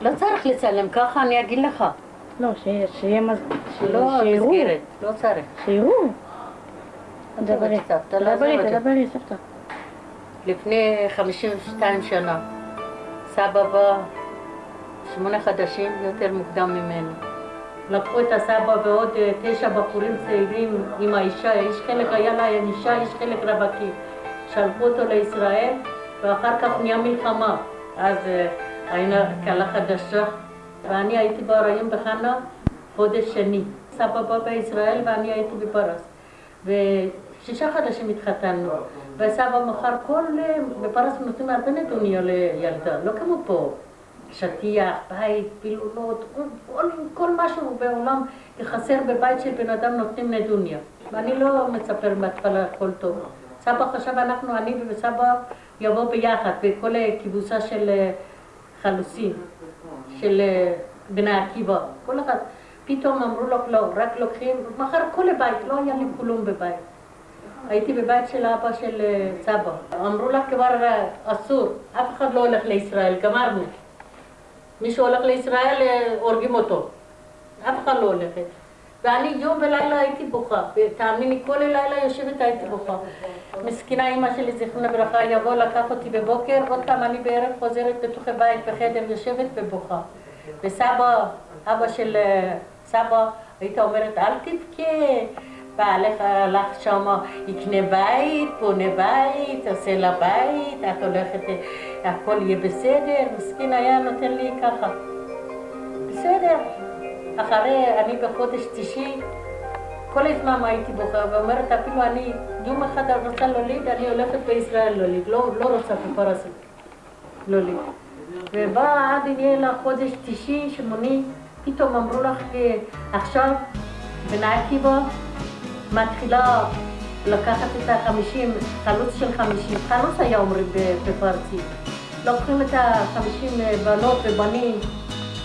לא צריך לצלם, ככה אני אגיד לך. לא, שיהיה. לא. מסגרת, לא צריך. שיראו. דברי, תדברי, סבתא. לפני 52 שנה, סבא בא שמונה חודשים יותר מוקדם ממני. לקחו את הסבא ועוד אה, תשע בחורים צעירים עם האישה, איש חלק היה לה אישה, איש חלק רווקים. שלחו אותו לישראל, ואחר כך נהיה מלחמה. אז הייתה כלה חדשה, ואני הייתי בהריון בחנה חודש שני. סבא בא בישראל ואני הייתי בפרס. ושישה חודשים התחתנו, וסבא מכר כל... בפרס נותנים הרבה נדוניה לילדה, לא כמו פה. שטיח, בית, פילולות, כל, כל, משהו בעולם חסר בבית של בן אדם נותנים נדוניה. ואני לא מצפר מההתחלה הכל טוב. סבא חשב אנחנו, אני וסבא, יבוא ביחד בכל כיבוסה של חלוצים, של אה, בני עקיבא, כל אחד. פתאום אמרו לו, לא, רק לוקחים, מחר כל הבית, לא היה לי כלום בבית. הייתי בבית של אבא של אה, סבא. אמרו לה כבר אה, אסור, אף אחד לא הולך לישראל, גמרנו. מי שהולך לישראל, הורגים אותו. אף אחד לא הולכת. ואני יום ולילה הייתי בוכה, ותאמיני, כל הלילה יושבת הייתי בוכה. מסכנה אימא שלי, זיכרונה לברכה, יבוא לקח אותי בבוקר, עוד פעם אני בערב חוזרת לתוך הבית בחדר, יושבת ובוכה. וסבא, אבא של אה, סבא, היית אומרת, אל תבכה, בעלך הלך שמה, יקנה בית, בונה בית, עושה לה בית, את הולכת, אה, הכל יהיה בסדר, מסכן היה נותן לי ככה. בסדר. אחרי, אני בחודש תשיעי, כל הזמן הייתי בוכה, ואומרת אפילו אני, יום אחד רוצה להוליד, אני הולכת בישראל להוליד, לא, לא רוצה בפרסות להוליד. ובא עד יהיה לה חודש תשיעי, שמוני, פתאום אמרו לך, אה, עכשיו בני עקיבא מתחילה לקחת את החמישים, חלוץ של חמישים, חלוץ היה אומרים ב- בפרסית. לוקחים את החמישים אה, בנות ובנים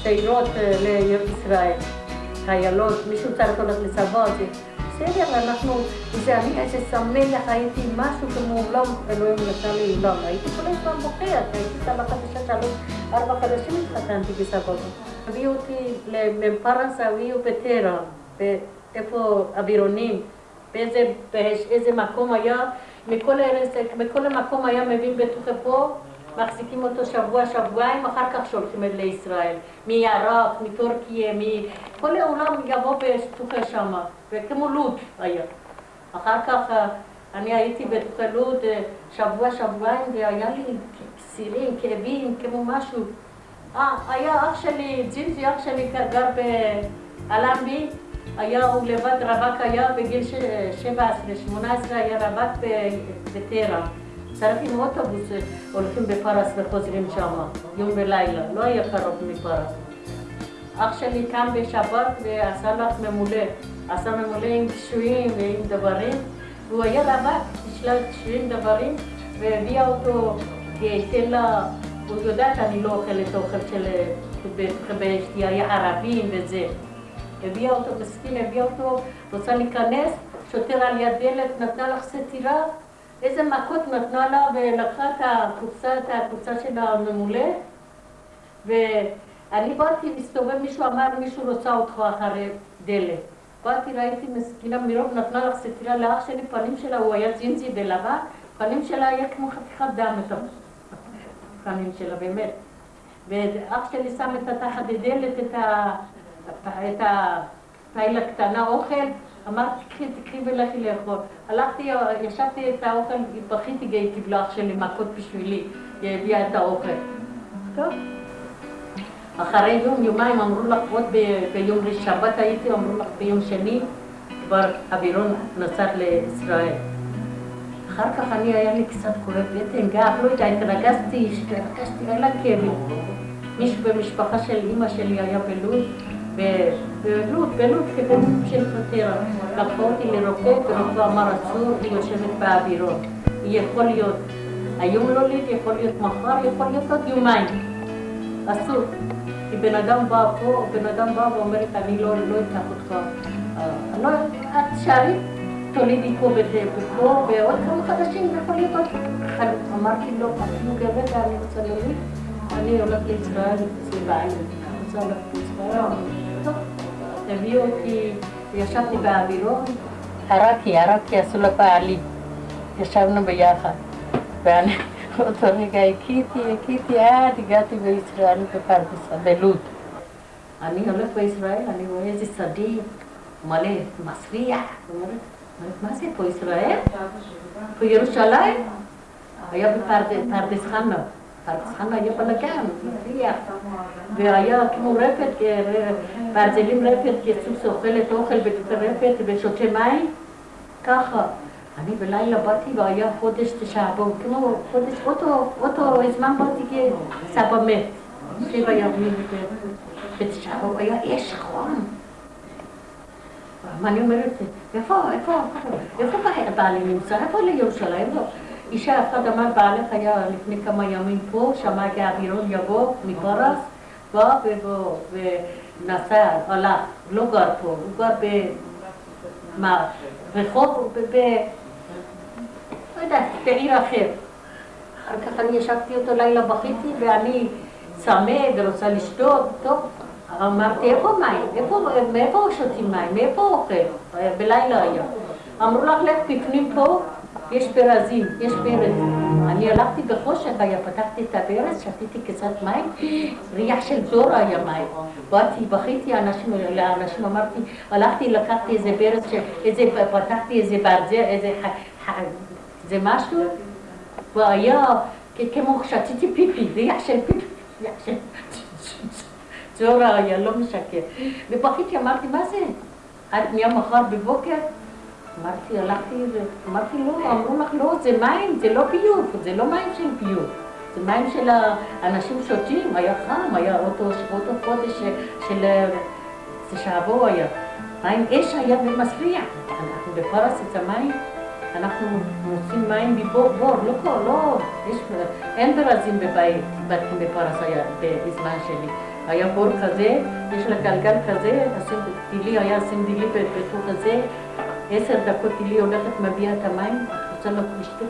צעירות אה, לישראל, חיילות, מישהו צריך ללכת לצבא, בסדר, אנחנו, זה אני איזה שמח, הייתי משהו כמו עולם, אלוהים נתן לי עולם, הייתי כל הזמן בוכה, הייתי סבא חדשה, שלוש, ארבע חודשים התחתנתי בסבא. הביאו אותי לפרס, הביאו בטרה, איפה אווירונים, באיזה, מקום היה, מכל המקום היה מביא בתוך פה, מחזיקים אותו שבוע, שבועיים, אחר כך שולחים לישראל. מעיראק, מטורקיה, מכל העולם יבוא בתוכה שמה, וכמו לוד היה. אחר כך אה, אני הייתי בתוכה לוד אה, שבוע, שבועיים, והיה לי סירים, כאבים, כמו משהו. אה, היה אח שלי, ג'ינג'י, אח שלי גר באלנבי, היה, הוא לבד רווק היה בגיל ש- 17, 18 היה רווק בטרה. עם אוטובוס, הולכים בפרס וחוזרים שם, יום ולילה, לא היה קרוב מפרס. אח שלי קם בשבת ועשה לך ממולא, עשה ממולא עם קשויים ועם דברים, והוא היה רווק, בשלל קשויים דברים, והביאה אותו, תן לה, הוא יודעת שאני לא אוכלת אוכל של באשתי, היה ערבים וזה. הביאה אותו, מסכין, הביאה אותו, רוצה להיכנס, שוטר על יד דלת, נתנה לך סטירה, איזה מכות נתנה לה ולקחה את הקופסה, את הקופסה של הממולא ואני באתי, מסתובב, מישהו אמר, מישהו רוצה אותך אחרי דלת. באתי, ראיתי מסכינה מרוב, נתנה לך סטירה לאח שלי, פנים שלה, הוא היה ג'ינג'י בלבן, פנים שלה היה כמו חתיכת דם, את הפנים שלה, באמת. ואח שלי שם את התחת הדלת, את ה... את הפיילה קטנה אוכל, אמרתי, קחי, תקחי ולכי לאכול. הלכתי, ישבתי את האוכל, בכיתי, היא קיבלה אח שלי מכות בשבילי, היא הביאה את האוכל. טוב. אחרי יום, יומיים אמרו לך, עוד ביום שבת הייתי, אמרו לך ביום שני, כבר אווירון נסע לישראל. אחר כך אני, היה לי קצת כואב בטן, גב, לא יודע, התרגזתי, התרגזתי, היה לה כאבים. מישהו במשפחה של אימא שלי היה בלוד, בלוד, בלוד, כבן של פטרה. לקחו אותי לרופא, ורופא אמר אסור, היא יושבת באווירון. היא יכול להיות היום לא ליד, יכול להיות מחר, יכול להיות עוד יומיים. אסור. כי בן אדם בא פה, בן אדם בא ואומרת, אני לא, אקח אותך. לא, את תשארי, תולידי פה ופה, ועוד כמה חודשים, יכול להיות עוד. אמרתי לו, אפילו גבר, אני רוצה להוליד. אני לישראל, סביבה, אני רוצה. טוב, הביאו אותי, ישבתי באווירון. ערקי, ערקי עשו לבעלי. ישבנו ביחד. ואני באותו רגע הכיתי, הכיתי עד הגעתי בישראל בפרדס, בלוד. אני הולך בישראל, אני רואה איזה שדה מלא, מסריח. מה זה פה ישראל? פה ירושלים? היה בפרדס חנה. חנה בלגן, מסריח. והיה כמו רפת, ברזלים רפת, כסוס אוכלת אוכל בתוך רפת ושותה מים. ככה. אני בלילה באתי והיה חודש תשעה באב, כמו חודש, אותו, אותו זמן באתי כסבא מת. שבע ימים בתשעה באב, היה אש חום. ואני אומרת, איפה, איפה, איפה בעלי נמצא? איפה לירושלים? אישה אחת אמר, בעלך היה לפני כמה ימים פה, שמע כאווירון יבוא מפרס, בא ונסע, הלך, לא גר פה, הוא גר ברחוב, לא יודעת, בעיר אחר. אחר כך אני ישבתי אותו לילה, בכיתי, ואני צמא ורוצה לשתות, טוב, אמרתי, איפה מים? איפה, מאיפה שותים מים? מאיפה אוכל? בלילה היה. אמרו לך, לך בפנים פה, יש ברזים, יש ברז. אני הלכתי בחושך, היה, פתחתי את הברז, שתיתי קצת מים, ריח של זורה היה מים. באתי, בכיתי לאנשים, לאנשים אמרתי, הלכתי, לקחתי איזה ברז, איזה, פתחתי איזה ברזל, איזה זה משהו, והיה כמו שתיתי פיפי, ריח של פיפי, ריח של... זורה היה, לא משקר. ובכיתי, אמרתי, מה זה? עד מהמחר בבוקר? אמרתי, הלכתי, אמרתי, לא, אמרו לך, לא, זה מים, זה לא ביוב, זה לא מים של ביוב. זה מים של האנשים שותים, היה חם, היה אותו, אותו חודש של... זה שעבור היה. מים אש היה ומסריח. אנחנו בפרס את המים. אנחנו מוצאים מים מבור, בור, לא כל, לא, יש, אין ברזים בבית, בתים בפרס היה, בזמן שלי. היה בור כזה, יש לה גלגל כזה, טילי היה דילי בתוך הזה, עשר דקות טילי הולכת, מביאה את המים, רוצה לשתות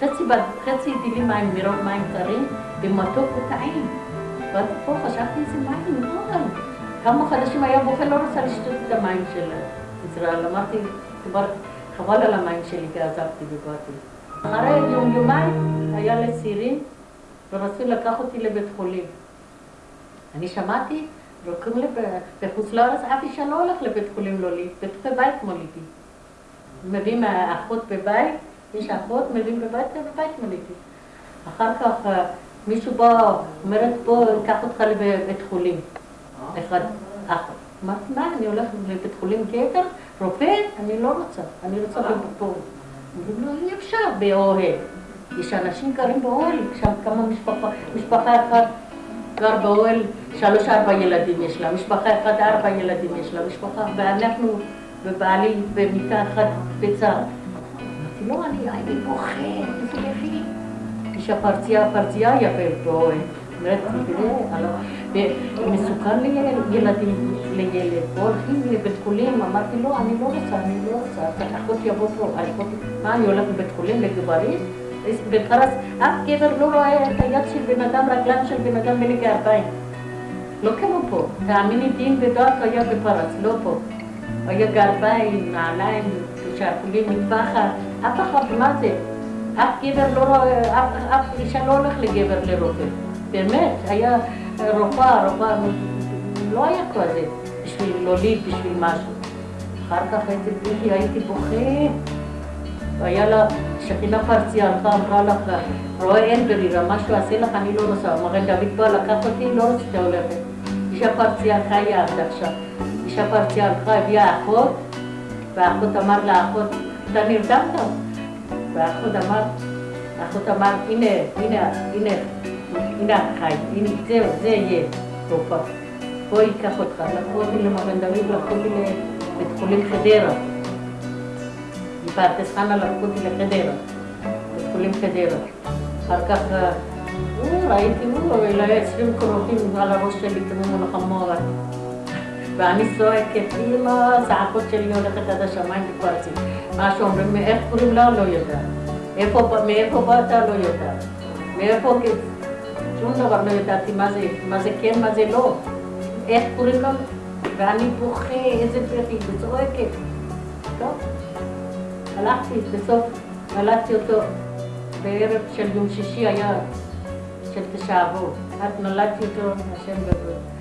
חצי, חצי דילי מים, מרוב מים קרים, ומתוק וטעים. באתי פה, חשבתי איזה מים, לא, כמה חודשים היה בוכה, לא רוצה לשתות את המים של ישראל. אמרתי, כבר חבל על המים שלי, כי עזבתי ובאתי. אחרי יום יומיים היה לצעירים ורצו לקח אותי לבית חולים. אני שמעתי, לוקחים בחוץ לארץ, אף אישה לא הולך לבית חולים לא לי, בתוך בית מוליתי. מביאים אחות בבית, יש אחות, מביאים בבית, בבית מוליתי. אחר כך מישהו בא, אומרת בוא, אקח אותך לבית חולים. אחד, אחות. אמרתי, מה, אני הולכת לבית חולים גבר? רופא? אני לא רוצה, אני רוצה פה. אומרים לו, אי אפשר באוהל. יש אנשים גרים באוהל, שם כמה משפחה, משפחה אחת גר באוהל, שלוש ארבע ילדים יש לה, משפחה אחת ארבע ילדים יש לה, משפחה, ואנחנו ובעלי במיטה אחת בצד. אמרתי, לא, אני בוכה, איזה יפי. אישה פרצייה, פרצייה היה באוהל. אומרת, תראה, מסוכן לילדים, לילד, הולכים לבית חולים, אמרתי לו, אני לא רוצה, אני לא רוצה, אחות יבוא פה, מה, אני הולכת לבית חולים לגברים? בפרס, אף גבר לא רואה את היד של בן אדם, רגליים של בן אדם מלגי ארבעים. לא כמו פה, תאמיני, דין ודעת היה בפרס, לא פה. היה גרביים, נעליים, שרוולים, מטפחת, אף אחד, מה זה? אף גבר לא רואה, אף אישה לא הולך לגבר לרופא. באמת, היה רופאה, רופאה, לא היה כזה, בשביל להוליד, בשביל משהו. אחר כך הייתי בלי, הייתי בוכה, והיה לה שכינה פרציה, הלכה, אמרה לך, רואה אין ברירה, משהו עשה לך, אני לא רוצה. מגן דוד בא לקח אותי, לא רציתי הולכת. אישה פרציה חיה עד עכשיו. אישה פרציה הלכה, הביאה אחות, והאחות אמר לאחות, אתה נרדמת? והאחות אמר, האחות אמר, הנה, הנה, הנה. הנה החי, הנה זהו, זה יהיה תרופה. בוא ייקח אותך, לקחו אותי למגן דוד, לקחו אותי לבית חולים חדרה. מפרדס חנה לקחו אותי לחדרה, בית חולים חדרה. אחר כך ראיתי, אלא עשרים קרובים על הראש שלי כמו מלחמורה. ואני צועקת, אמא, הצעקות שלי הולכת עד השמיים ופרצים. מה שאומרים, איך קוראים לה? לא יודעת. מאיפה באת? לא יודעת. מאיפה... שום דבר לא ידעתי מה זה, מה זה כן, מה זה לא. איך קוראים לו? ואני בוכה, איזה בכי, וצועקת. טוב, הלכתי, בסוף נולדתי אותו בערב של יום שישי היה של תשעה. אז נולדתי אותו, השם גדול.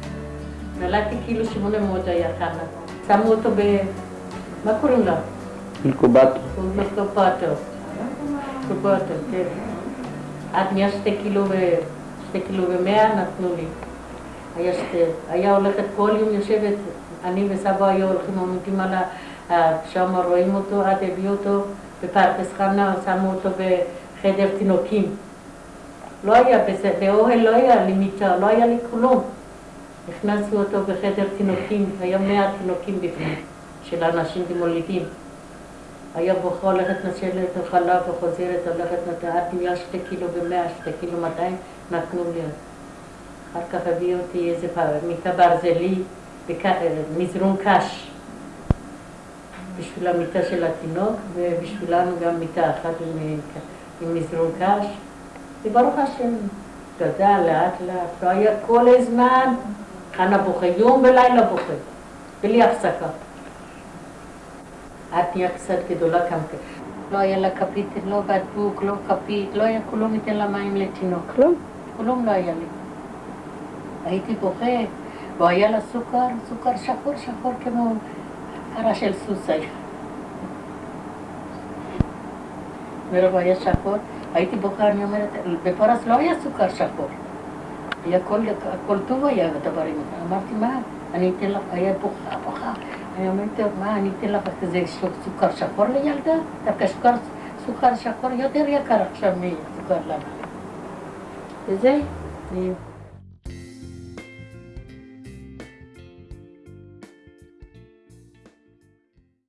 נולדתי כאילו שמונה מאוד היה חנה. שמו אותו ב... מה קוראים לו? אינקובטור. קופטו. קופטו, כן. עד נהיה שתי קילו ו... שתי קילו ומאה נתנו לי. היה שתי... היה הולכת כל יום יושבת, אני וסבא היו הולכים עומדים על ה... שם רואים אותו, עד הביאו אותו בפרדס חנה, שמו אותו בחדר תינוקים. לא היה, באוהל לא היה לי מיטה, לא היה לי כלום. הכנסנו אותו בחדר תינוקים, היה מאה תינוקים בפנים, של אנשים מולידים. היה בוכה, הולכת נשלת חלב וחוזרת, הולכת נתנה, נהיה שתי קילו ומאה, שתי קילו מאתיים, נתנו לי. אחר כך הביאו אותי איזה מיטה ברזלי, בק- מזרון קש, בשביל המיטה של התינוק, ובשבילנו גם מיטה אחת עם, עם מזרון קש. וברוך השם, גדל לאט לאט, לא היה כל הזמן, חנה בוכה, יום ולילה בוכה, בלי הפסקה. את נהיה קצת גדולה גם כן. לא היה לה כפית, לא בקבוק, לא כפית, לא היה כלום ניתן לה מים לתינוק. כלום? כלום לא היה לי. הייתי בוכה, והיה לה סוכר, סוכר שחור שחור כמו קרה של סוס היה. מרוב היה שחור, הייתי בוכה, אני אומרת, בפרס לא היה סוכר שחור. היה הכל, הכל טוב היה הדברים. אמרתי, מה, אני אתן לך, היה בוכה, בוכה. אני אומרת, מה, אני אתן לך כזה סוכר שחור לילדה? דווקא סוכר, סוכר שחור יותר יקר עכשיו מסוכר לנו. וזה,